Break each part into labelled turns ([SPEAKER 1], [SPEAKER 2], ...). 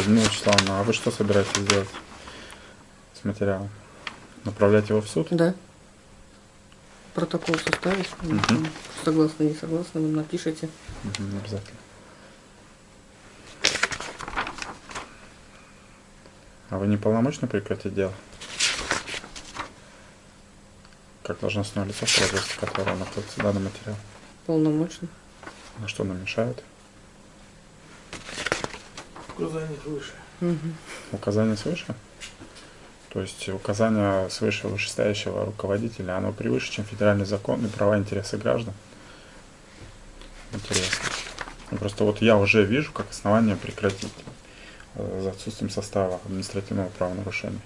[SPEAKER 1] Людмила Вячеславовна, а вы что собираетесь делать с материалом? Направлять его в суд?
[SPEAKER 2] Да. Протокол составить.
[SPEAKER 1] Мгм.
[SPEAKER 2] Согласны, не согласны, вы напишите.
[SPEAKER 1] Мгм, обязательно. А вы не полномочны прекратить дело? Как должностное лицо, в которого находится данный материал?
[SPEAKER 2] Полномочно.
[SPEAKER 1] На что нам мешает?
[SPEAKER 3] Указание выше.
[SPEAKER 2] Мгм.
[SPEAKER 1] Указание свыше? То есть указание свыше вышестоящего руководителя, оно превыше, чем федеральный закон и права интересы граждан? Интересно. Ну, просто вот я уже вижу как основание прекратить э, за отсутствием состава административного правонарушения.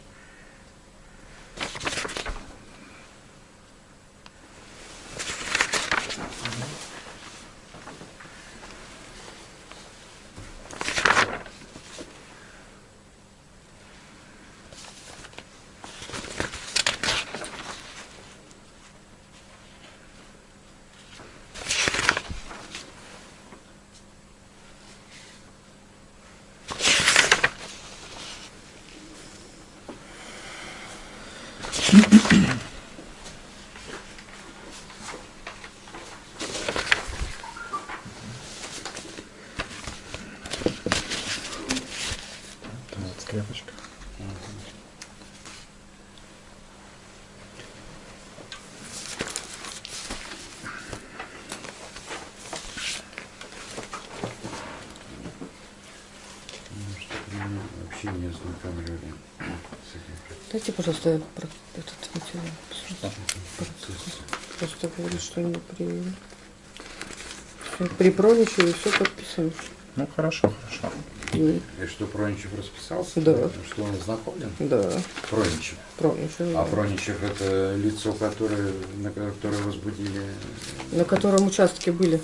[SPEAKER 1] Скрепочка.
[SPEAKER 4] Меня вообще не этим
[SPEAKER 2] Дайте, пожалуйста, я про этот материал.
[SPEAKER 4] процессом.
[SPEAKER 2] Просто говорит, что не при... При Проничеве все подписано.
[SPEAKER 1] Ну хорошо, хорошо.
[SPEAKER 2] И-
[SPEAKER 4] И что Проничев расписался?
[SPEAKER 2] Да.
[SPEAKER 4] Что он ознакомлен?
[SPEAKER 2] Да,
[SPEAKER 4] Проничев.
[SPEAKER 2] Проничев.
[SPEAKER 4] А Проничев это лицо, которое, на которое возбудили
[SPEAKER 2] На котором участке были,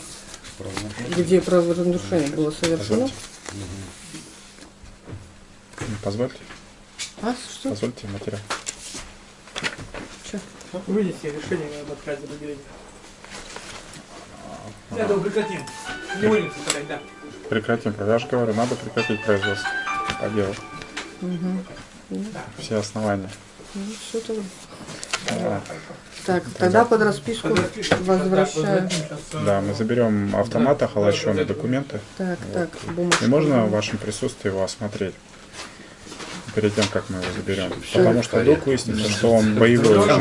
[SPEAKER 4] правонарушение?
[SPEAKER 2] где правонарушение было совершено.
[SPEAKER 1] Позвольте. Ну, Позвольте,
[SPEAKER 2] А, что?
[SPEAKER 1] позвольте материал.
[SPEAKER 2] Чё?
[SPEAKER 3] Вынести решение надо отказать заберение. Это прекратим. Не будем составлять, да.
[SPEAKER 1] Прекратим. Я же говорю, надо прекратить производство по делу.
[SPEAKER 2] Угу.
[SPEAKER 1] Все основания.
[SPEAKER 2] Ну, все тогда.
[SPEAKER 1] Да.
[SPEAKER 2] Так, тогда под расписку возвращаю.
[SPEAKER 1] Да, мы заберем автомат, охолощенные документы.
[SPEAKER 2] Так, так, бумажку.
[SPEAKER 1] И можно в вашем присутствии его осмотреть? Перед тем, как мы его заберем.
[SPEAKER 2] Всё.
[SPEAKER 1] Потому что вдруг выяснится, что он боевой уже.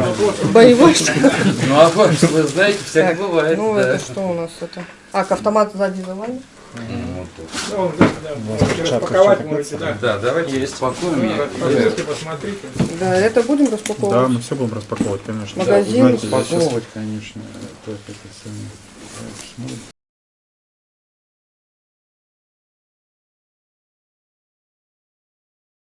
[SPEAKER 2] Боевой что ли?
[SPEAKER 4] Ну а вы, вы знаете, всяк
[SPEAKER 2] Так,
[SPEAKER 4] бывает.
[SPEAKER 2] Ну,
[SPEAKER 4] да.
[SPEAKER 2] это что у нас это? А, к автомату сзади завали?
[SPEAKER 4] Ну.
[SPEAKER 3] Да, да, да. распаковать можете, да.
[SPEAKER 4] Да, давайте я.
[SPEAKER 3] Посмотрите.
[SPEAKER 2] Да, это будем
[SPEAKER 1] Да,
[SPEAKER 2] распаковывать.
[SPEAKER 1] мы все будем распаковывать, конечно.
[SPEAKER 2] Магазин.
[SPEAKER 4] Упаковывать, конечно.